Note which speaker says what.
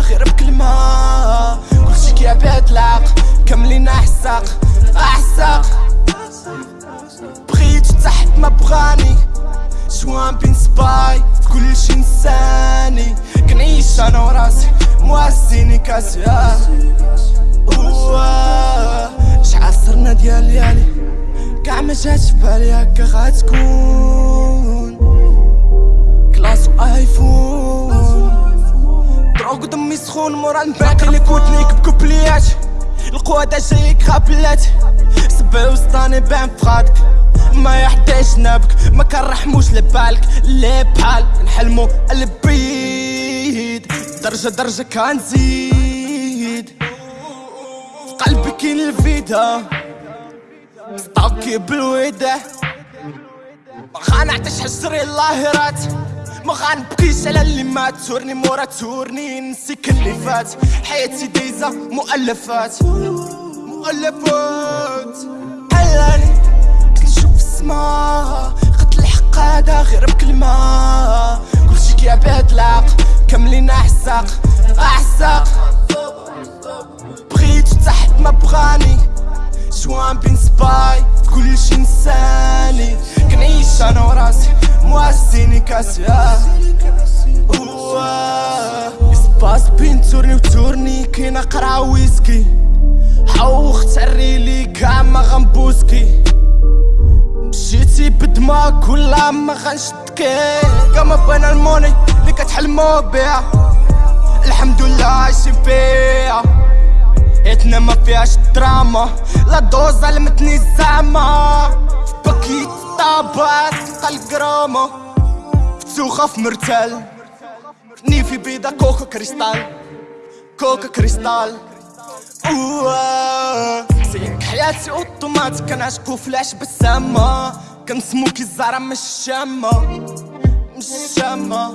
Speaker 1: غير بكلمة. كلشي كيعباد العقل كاملين أحساق. أحساق. بغيت تحت ما بغاني. شوان بين سباي. كلشي نساني. كنعيش أنا وراسي. مواسيني كاسي. شحال صرنا ديال ليالي كاع ما جاتش بالي هكا غتكون. سخون مورا اللي كوتنيك بكوبليات. القوة جايك خابلات سبع وسطاني بين فغادك. ما يحتاج نبك ما كنرحموش لبالك. اللي بحال نحلمو البيد درجة درجة كنزيد. في قلبي كاين الفيدا ستوكي بالويدة. ما غنعطيش حجري اللاهرات. ما غنبكيش على اللي مات. تورني مورا تورني نسيك اللي فات. حياتي دايزة مؤلفات. مؤلفات. علاني كنت نشوف السما. قتل الحق هذا غير بكلمة. كلشي كيعباد العقل كاملين احساق احساق بغيت تحت ما بغاني مواسيني كاسي سباس بين تورني وتورني كاين قرعة ويسكي حوخ تعري لي كاع ما غنبوسكي مشيتي بدماغ ولا ما غنشدكي كما بان الموني اللي كتحلمو بيها الحمد لله عايشين فيها حياتنا ما فيهاش دراما لا دوز علمتني الزعمة في باكيت طابات تلقى في مرتال نيفي بيضة كوكا كريستال كوكا كريستال اوه سيك حياتي اوتوماتيك كنعشقو فلاش بالسما كنسمو كي الزهرة مش الشامة مش الشامة